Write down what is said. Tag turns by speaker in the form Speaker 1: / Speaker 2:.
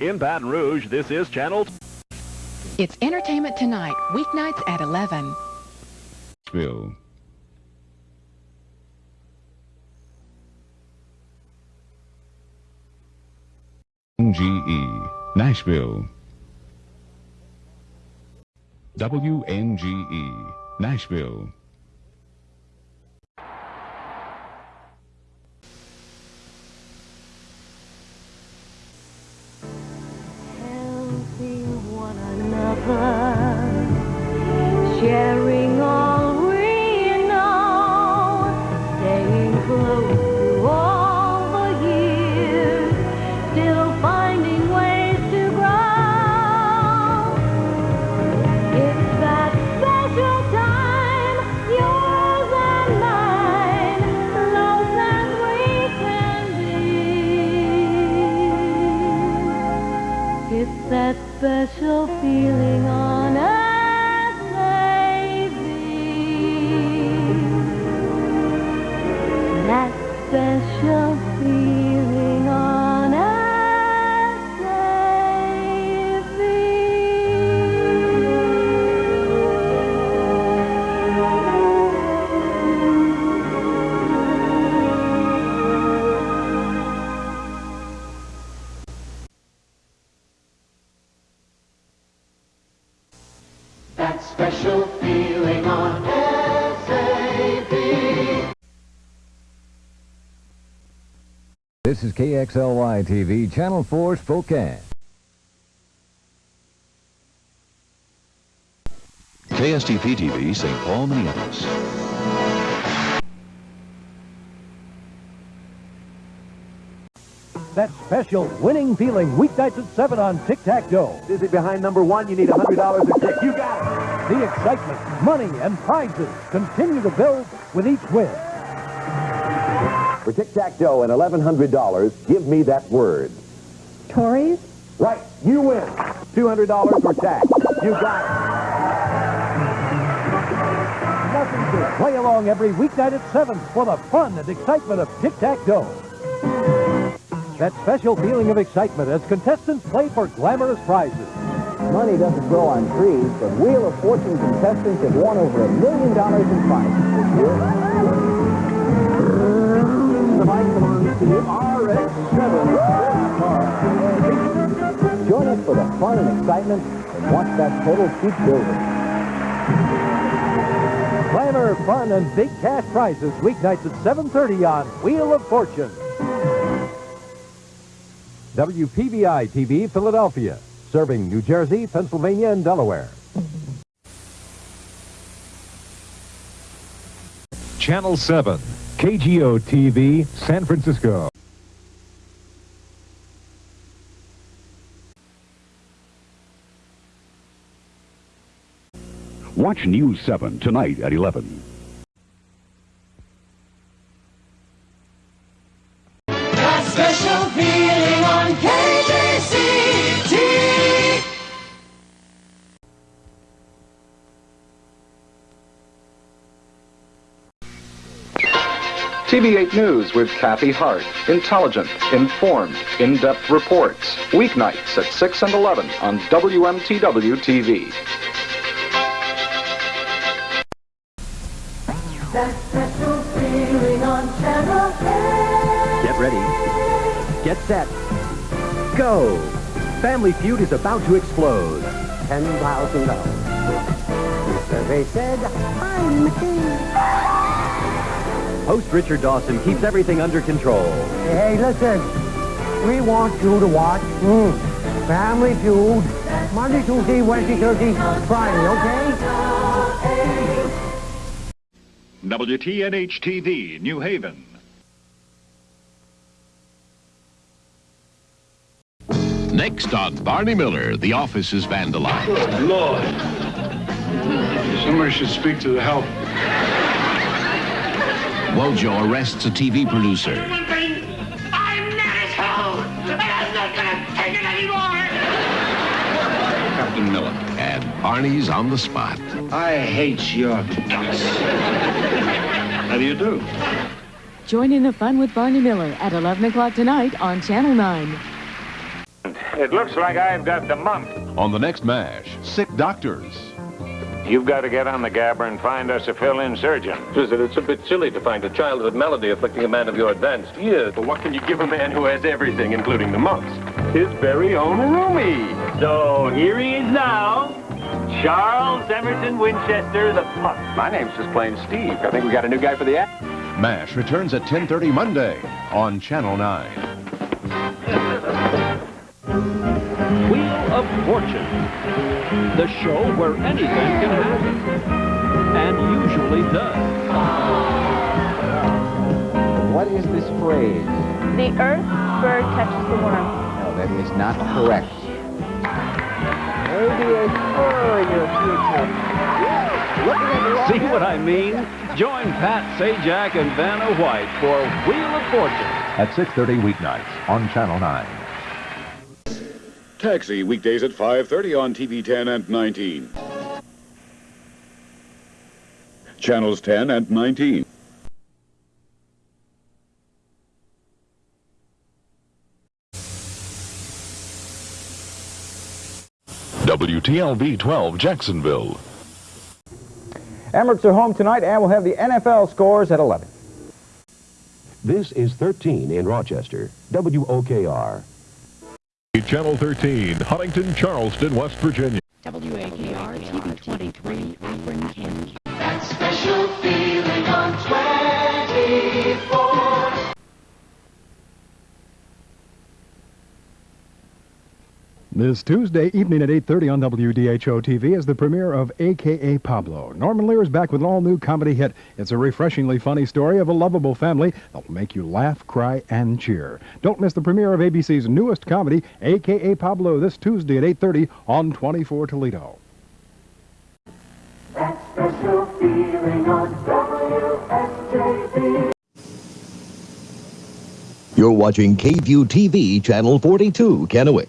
Speaker 1: In Baton Rouge, this is Channel.
Speaker 2: It's Entertainment Tonight, weeknights at 11.
Speaker 3: Nashville. NGE, Nashville. WNGE, Nashville.
Speaker 4: Another, sharing special feeling on earth, special feeling on
Speaker 5: SAP.
Speaker 6: This is KXLY TV, Channel 4 Spokane.
Speaker 7: KSTP TV, St. Paul, Minneapolis.
Speaker 8: That special winning feeling weeknights at 7 on Tic Tac Dough.
Speaker 9: Dizzy behind number one, you need $100 a tick. You got it.
Speaker 8: The excitement, money, and prizes continue to build with each win.
Speaker 9: For Tic Tac Dough and $1,100, give me that word.
Speaker 4: Tories?
Speaker 9: Right, you win. $200 or tax. You got it.
Speaker 8: Nothing to play along every weeknight at 7 for the fun and excitement of Tic Tac Dough. That special feeling of excitement as contestants play for glamorous prizes.
Speaker 10: Money doesn't grow on trees, but Wheel of Fortune contestants have won over a million dollars in prizes.
Speaker 9: The bike belongs RX-7.
Speaker 10: Join us for the fun and excitement and watch that total keep building.
Speaker 8: Glamour, fun, and big cash prizes weeknights at 7.30 on Wheel of Fortune. WPVI TV, Philadelphia, serving New Jersey, Pennsylvania, and Delaware.
Speaker 11: Channel 7, KGO TV, San Francisco.
Speaker 12: Watch News 7 tonight at 11.
Speaker 5: That special feeling on KJCT.
Speaker 13: TV8 News with Kathy Hart. Intelligent, informed, in-depth reports. Weeknights at 6 and 11 on WMTW TV.
Speaker 5: That special feeling on Channel
Speaker 14: Get ready. Get set. Go. Family Feud is about to explode.
Speaker 10: $10,000. The survey said, I'm the king.
Speaker 14: Host Richard Dawson keeps everything under control.
Speaker 10: Hey, listen. We want you to watch mm, Family Feud Monday, Tuesday, Wednesday, Thursday, Friday, okay?
Speaker 15: WTNH TV, New Haven.
Speaker 16: Next on Barney Miller, the office is vandalized.
Speaker 17: Good Lord. Somebody should speak to the help.
Speaker 16: Wojo arrests a TV producer.
Speaker 5: I'm not at home, I'm not gonna take it anymore.
Speaker 16: Captain Miller. And Barney's on the spot.
Speaker 17: I hate your guts. How do you do? Join in the fun with Barney Miller at 11 o'clock tonight on Channel 9.
Speaker 18: It looks like I've got the mump.
Speaker 19: On the next MASH, sick doctors.
Speaker 18: You've got to get on the gabber and find us a fill-in surgeon.
Speaker 20: Listen, it's a bit silly to find a childhood malady afflicting a man of your advanced years.
Speaker 21: But what can you give a man who has everything, including the mumps? His very own roomie.
Speaker 22: So here he is now, Charles Emerson Winchester, the pup.
Speaker 21: My name's just plain Steve. I think we got a new guy for the act.
Speaker 19: MASH returns at 10.30 Monday on Channel 9.
Speaker 23: Wheel of Fortune, the show where anything can happen, and usually does.
Speaker 24: What is this phrase?
Speaker 25: The earth bird catches the worm.
Speaker 24: No, that is not correct. Maybe a spur in your future.
Speaker 23: See what I mean? Join Pat Sajak and Vanna White for Wheel of Fortune.
Speaker 26: At 6.30 weeknights on Channel 9.
Speaker 11: Taxi, weekdays at 5.30 on TV 10 and 19. Channels 10 and 19.
Speaker 7: WTLV 12 Jacksonville.
Speaker 27: Emirates are home tonight and we'll have the NFL scores at 11.
Speaker 9: This is 13 in Rochester, WOKR.
Speaker 28: Channel 13, Huntington, Charleston, West Virginia.
Speaker 29: WAKR TV 23, Akron, Kansas.
Speaker 30: This Tuesday evening at 8.30 on WDHO TV is the premiere of A.K.A. Pablo. Norman Lear is back with an all-new comedy hit. It's a refreshingly funny story of a lovable family that will make you laugh, cry, and cheer. Don't miss the premiere of ABC's newest comedy, A.K.A. Pablo, this Tuesday at 8.30 on 24 Toledo.
Speaker 4: That special feeling on WSJB.
Speaker 31: You're watching KView TV, Channel 42, Kennewick.